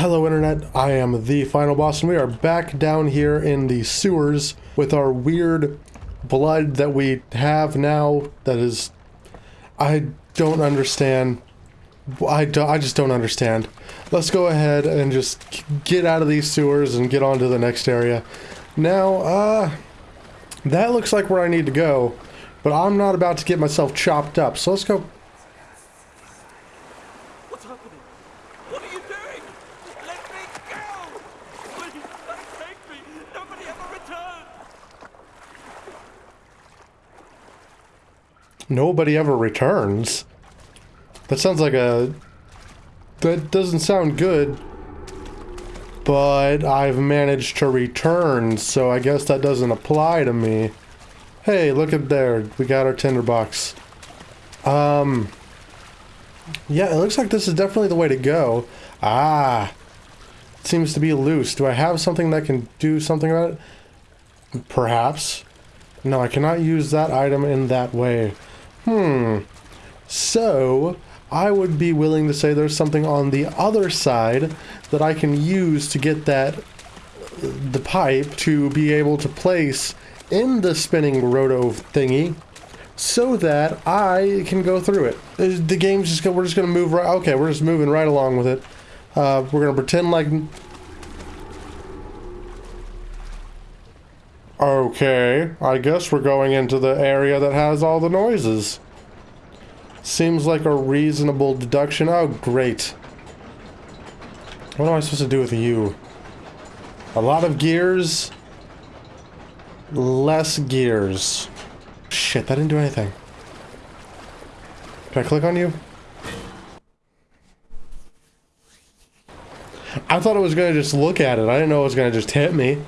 Hello Internet, I am the Final Boss and we are back down here in the sewers with our weird blood that we have now that is... I don't understand. I, do, I just don't understand. Let's go ahead and just get out of these sewers and get on to the next area. Now, uh... That looks like where I need to go, but I'm not about to get myself chopped up, so let's go? What are you doing? Let me go! Please, don't take me! Nobody ever returned! Nobody ever returns. That sounds like a... That doesn't sound good. But I've managed to return, so I guess that doesn't apply to me. Hey, look at there. We got our tinderbox. Um... Yeah, it looks like this is definitely the way to go. Ah! It seems to be loose. Do I have something that can do something about it? Perhaps. No, I cannot use that item in that way. Hmm. So, I would be willing to say there's something on the other side that I can use to get that the pipe to be able to place in the spinning roto thingy so that I can go through it. The game's just go, we're just gonna move right okay, we're just moving right along with it. Uh, we're gonna pretend like Okay, I guess we're going into the area that has all the noises. Seems like a reasonable deduction. Oh, great. What am I supposed to do with you? A lot of gears. Less gears. Shit, that didn't do anything. Can I click on you? I thought it was going to just look at it. I didn't know it was going to just hit me.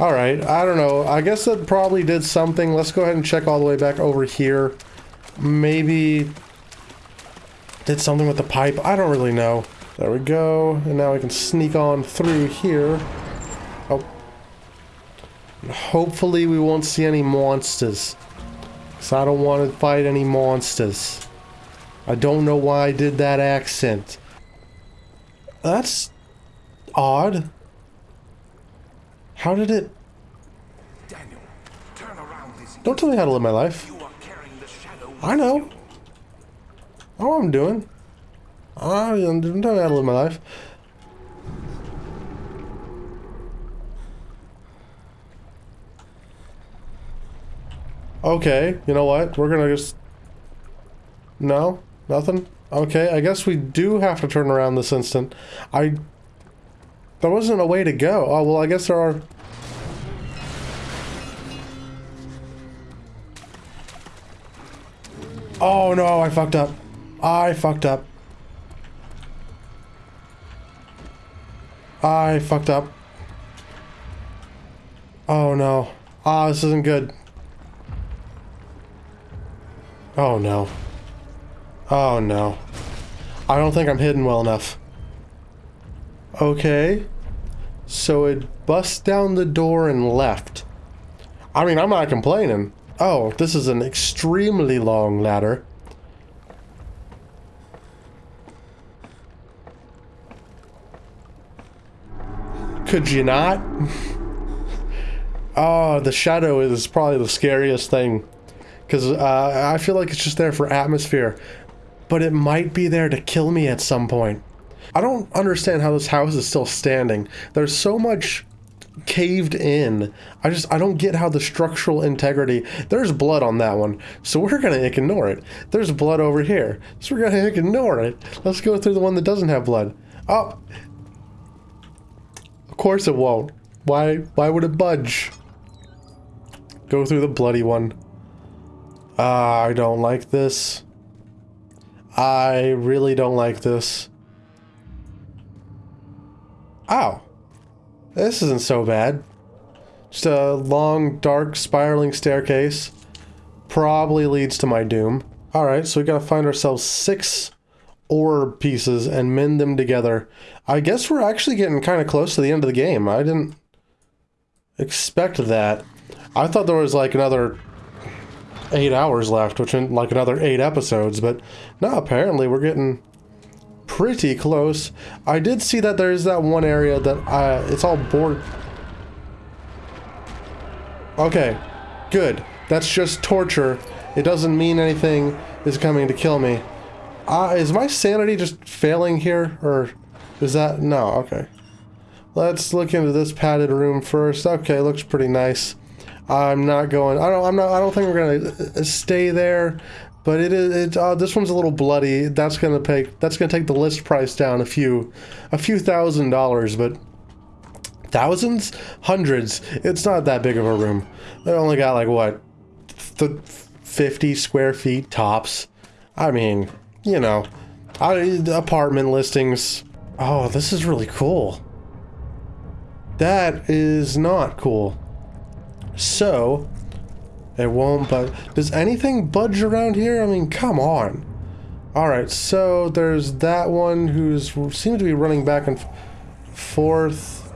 Alright, I don't know. I guess that probably did something. Let's go ahead and check all the way back over here. Maybe did something with the pipe. I don't really know. There we go. And now we can sneak on through here. Oh. Hopefully we won't see any monsters. Because I don't want to fight any monsters. I don't know why I did that accent. That's odd. How did it... Daniel, turn around this. Don't tell me how to live my life. You are carrying the shadow. I know. I know what I'm doing. I don't know how to live my life. Okay, you know what? We're gonna just... No? Nothing? Okay, I guess we do have to turn around this instant. I... There wasn't a way to go. Oh, well, I guess there are... Oh no, I fucked up. I fucked up. I fucked up. Oh no. Ah, this isn't good. Oh no. Oh no. I don't think I'm hidden well enough. Okay. So it busts down the door and left. I mean, I'm not complaining. Oh, this is an extremely long ladder. Could you not? oh, the shadow is probably the scariest thing. Because uh, I feel like it's just there for atmosphere. But it might be there to kill me at some point. I don't understand how this house is still standing. There's so much caved in. I just I don't get how the structural integrity. There's blood on that one, so we're gonna ignore it. There's blood over here, so we're gonna ignore it. Let's go through the one that doesn't have blood. Oh, of course it won't. Why? Why would it budge? Go through the bloody one. Ah, I don't like this. I really don't like this. Ow. This isn't so bad. Just a long, dark, spiraling staircase. Probably leads to my doom. Alright, so we gotta find ourselves six ore pieces and mend them together. I guess we're actually getting kind of close to the end of the game. I didn't expect that. I thought there was like another eight hours left, which in like another eight episodes, but no, apparently we're getting pretty close. I did see that there's that one area that uh, it's all board. Okay, good. That's just torture. It doesn't mean anything is coming to kill me. Uh, is my sanity just failing here? Or is that... No, okay. Let's look into this padded room first. Okay, looks pretty nice. I'm not going... I don't, I'm not, I don't think we're going to stay there. But it is... It, uh, this one's a little bloody. That's going to take. That's to take the list price down a few... A few thousand dollars, but... Thousands? Hundreds. It's not that big of a room. They only got like, what? Th 50 square feet tops. I mean, you know, I, apartment listings. Oh, this is really cool. That is not cool. So, it won't, but does anything budge around here? I mean, come on. Alright, so there's that one who's seems to be running back and forth.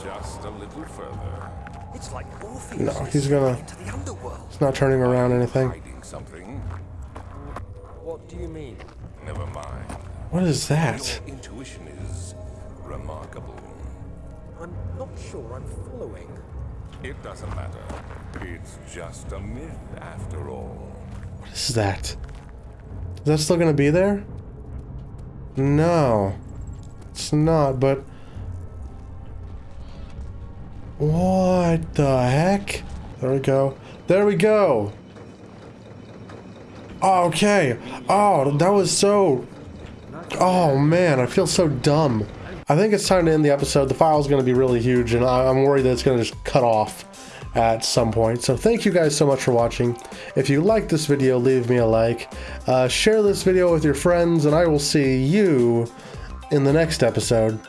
Just a little further. It's like Orpheus No, he's gonna- into the underworld. It's not turning around anything. Something. What do you mean? Never mind. What is that? Your intuition is remarkable. I'm not sure I'm following. It doesn't matter. It's just a myth after all. What is that? Is that still gonna be there? No. It's not, but... What the heck? There we go. There we go! Okay. Oh, that was so... Oh man, I feel so dumb. I think it's time to end the episode. The file is going to be really huge, and I'm worried that it's going to just cut off at some point. So thank you guys so much for watching. If you like this video, leave me a like. Uh, share this video with your friends, and I will see you in the next episode.